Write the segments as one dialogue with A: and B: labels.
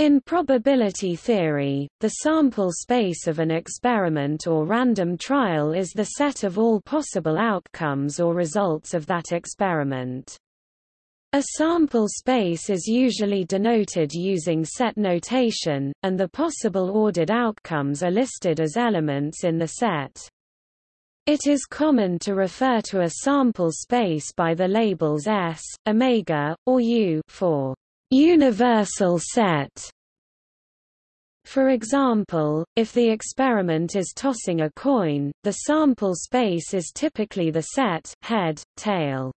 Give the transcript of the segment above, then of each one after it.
A: In probability theory, the sample space of an experiment or random trial is the set of all possible outcomes or results of that experiment. A sample space is usually denoted using set notation, and the possible ordered outcomes are listed as elements in the set. It is common to refer to a sample space by the labels S, omega, or U for universal set. For example, if the experiment is tossing a coin, the sample space is typically the set head, tail.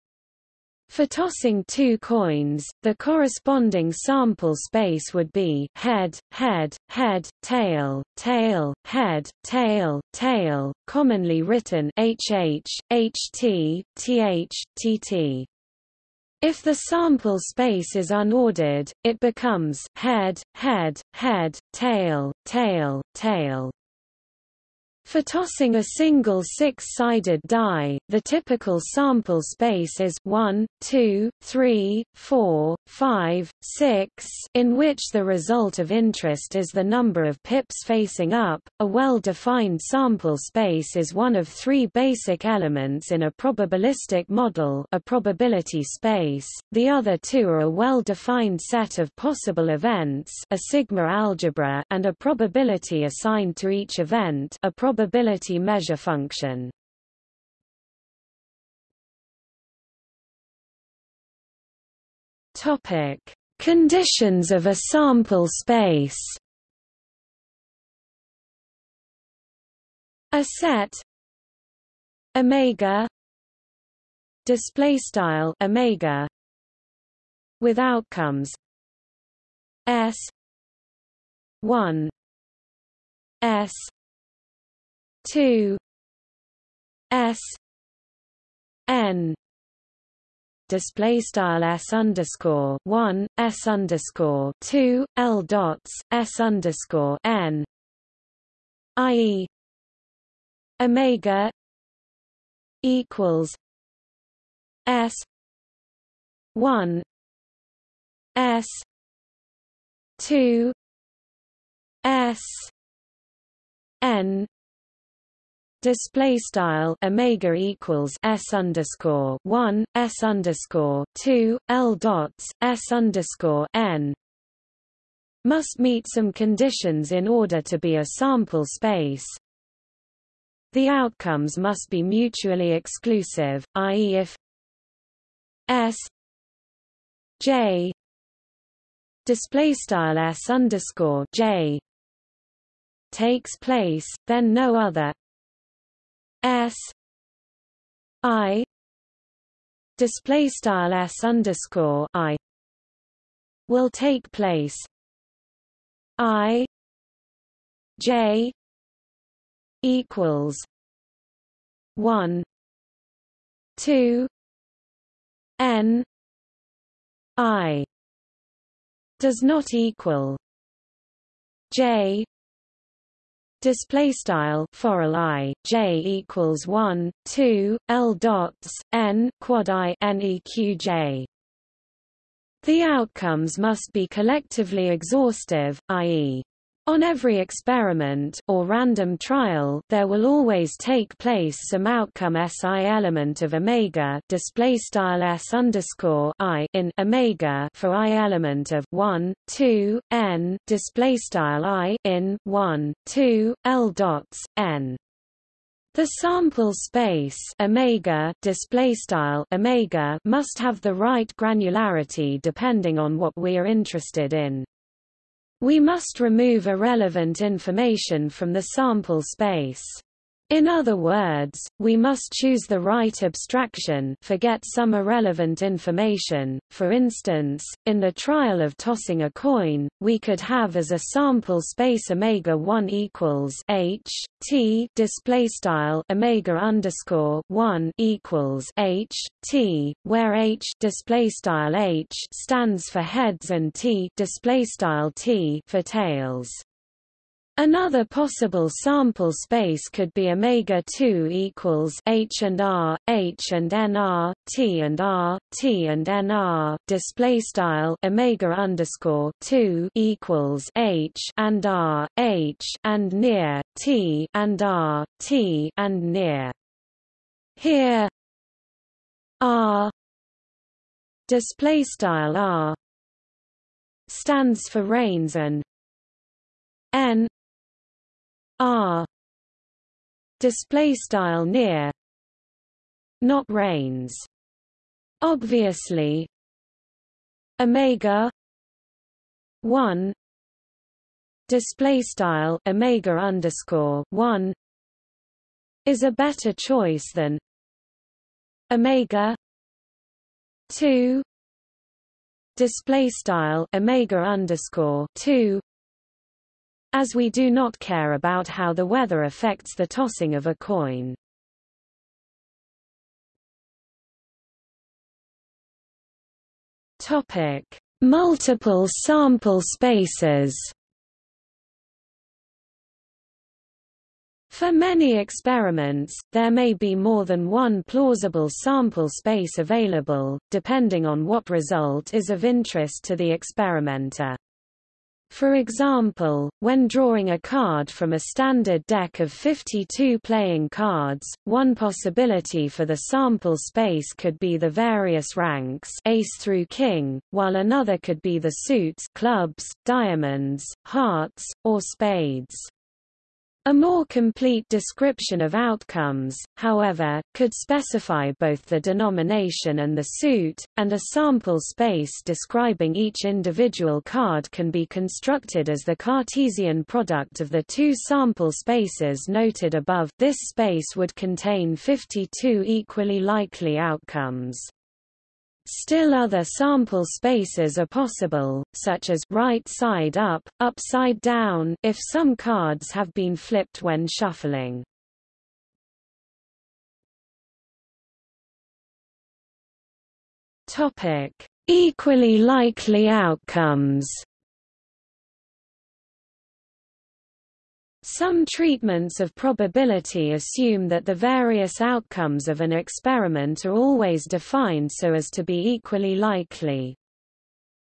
A: For tossing two coins, the corresponding sample space would be head, head, head, tail, tail, head, tail, tail, commonly written HH, HT, TH, TT. If the sample space is unordered, it becomes head, head, head, tail, tail, tail. For tossing a single six-sided die, the typical sample space is 1, 2, 3, 4, 5, 6, in which the result of interest is the number of pips facing up. A well-defined sample space is one of three basic elements in a probabilistic model, a probability space. The other two are a well-defined set of possible events, a sigma algebra, and a probability assigned to each event, a probability measure function. Topic: Conditions of a sample space. A set. Omega. Display style omega. With outcomes. S. 1 s 2 s n display style s underscore one s underscore two l dots s underscore n, i.e. omega equals s one s two s n display style omega equals s underscore one s underscore two l dots s underscore n must meet some conditions in order to be a sample space. The outcomes must be mutually exclusive, i.e. if s j display style s underscore j takes place, then no other S I display style S underscore I will take place I J equals one two N I does not equal J display style for i j equals 1 2 l dots n quad i neqj the outcomes must be collectively exhaustive i.e on every experiment or random trial, there will always take place some outcome SI element of omega display style S underscore I in omega for I element of 1, 2, n display style I in 1, 2, L dots n. The sample space omega display style omega must have the right granularity depending on what we are interested in. We must remove irrelevant information from the sample space. In other words, we must choose the right abstraction forget some irrelevant information. For instance, in the trial of tossing a coin, we could have as a sample space omega 1 equals h t display style omega underscore 1 equals h t, where h display style h stands for heads and t display style t for tails. Another possible sample space could be omega 2 equals h and r, h and nr, t and r, t and nr. Display style omega underscore 2 equals h and r, h and near t and r, t and near. Here r display style r stands for rains and n r. display style near not rains obviously omega 1 display style omega underscore 1 is a better choice than omega 2 display style omega underscore 2 as we do not care about how the weather affects the tossing of a coin. Topic: Multiple sample spaces. For many experiments, there may be more than one plausible sample space available, depending on what result is of interest to the experimenter. For example, when drawing a card from a standard deck of 52 playing cards, one possibility for the sample space could be the various ranks ace through king, while another could be the suits clubs, diamonds, hearts, or spades. A more complete description of outcomes, however, could specify both the denomination and the suit, and a sample space describing each individual card can be constructed as the Cartesian product of the two sample spaces noted above. This space would contain 52 equally likely outcomes. Still other sample spaces are possible, such as right side up, upside down if some cards have been flipped when shuffling. Topic: Equally likely outcomes. Some treatments of probability assume that the various outcomes of an experiment are always defined so as to be equally likely.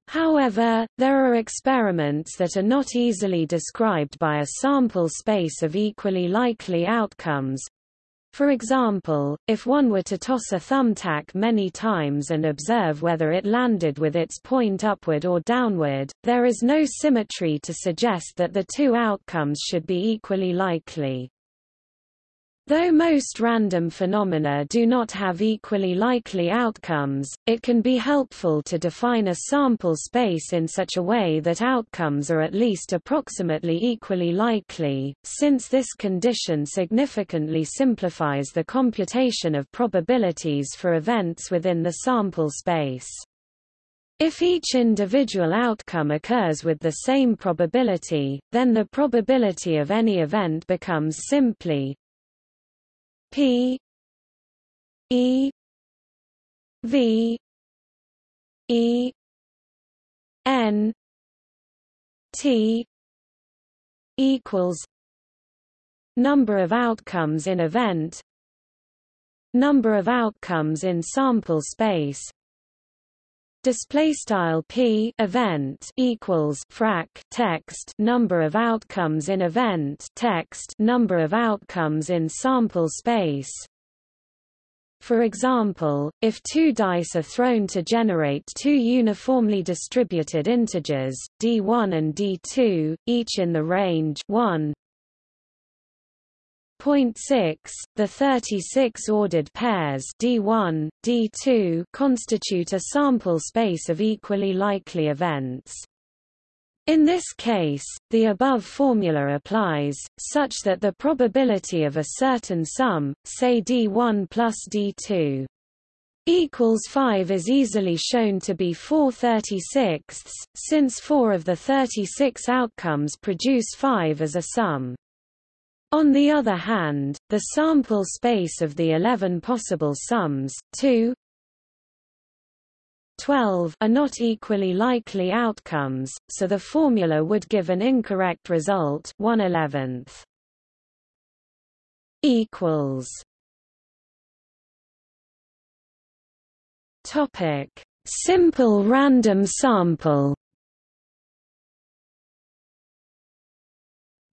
A: However, there are experiments that are not easily described by a sample space of equally likely outcomes, for example, if one were to toss a thumbtack many times and observe whether it landed with its point upward or downward, there is no symmetry to suggest that the two outcomes should be equally likely. Though most random phenomena do not have equally likely outcomes, it can be helpful to define a sample space in such a way that outcomes are at least approximately equally likely, since this condition significantly simplifies the computation of probabilities for events within the sample space. If each individual outcome occurs with the same probability, then the probability of any event becomes simply P E V E N T equals number of outcomes in event number of outcomes in sample space display style p event equals frac text number of outcomes in event text number of outcomes in sample space. For example, if two dice are thrown to generate two uniformly distributed integers, d1 and d2, each in the range 1, Point 6, the 36 ordered pairs D1, D2 constitute a sample space of equally likely events. In this case, the above formula applies, such that the probability of a certain sum, say D1 plus D2, equals 5 is easily shown to be 4 36 since 4 of the 36 outcomes produce 5 as a sum. On the other hand, the sample space of the 11 possible sums, 2 12 are not equally likely outcomes, so the formula would give an incorrect result 1 11th. equals Topic Simple random sample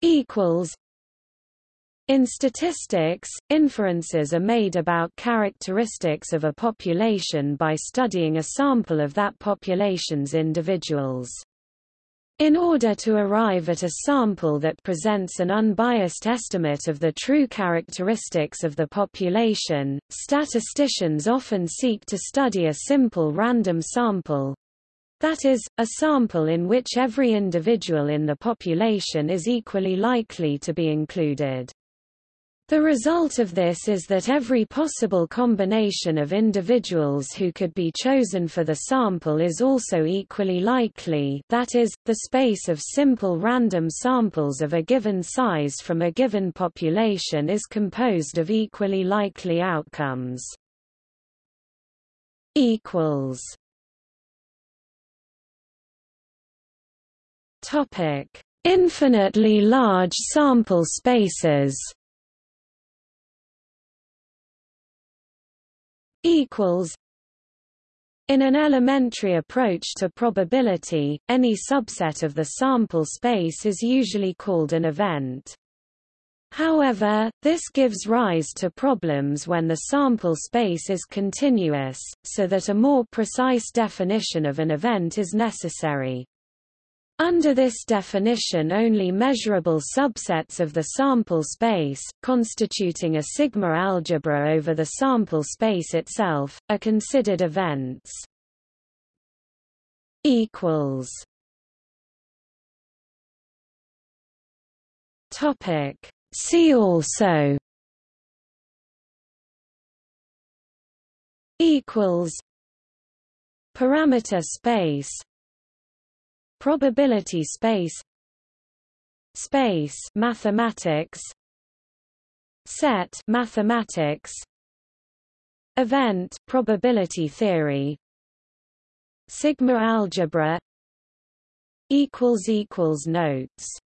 A: equals in statistics, inferences are made about characteristics of a population by studying a sample of that population's individuals. In order to arrive at a sample that presents an unbiased estimate of the true characteristics of the population, statisticians often seek to study a simple random sample, that is, a sample in which every individual in the population is equally likely to be included. The result of this is that every possible combination of individuals who could be chosen for the sample is also equally likely that is, the space of simple random samples of a given size from a given population is composed of equally likely outcomes. Infinitely large sample spaces equals in an elementary approach to probability, any subset of the sample space is usually called an event. However, this gives rise to problems when the sample space is continuous, so that a more precise definition of an event is necessary. Under this definition only measurable subsets of the sample space, constituting a sigma algebra over the sample space itself, are considered events. See also. Parameter space Probability space Space mathematics Set mathematics Event probability theory Sigma algebra equals equals notes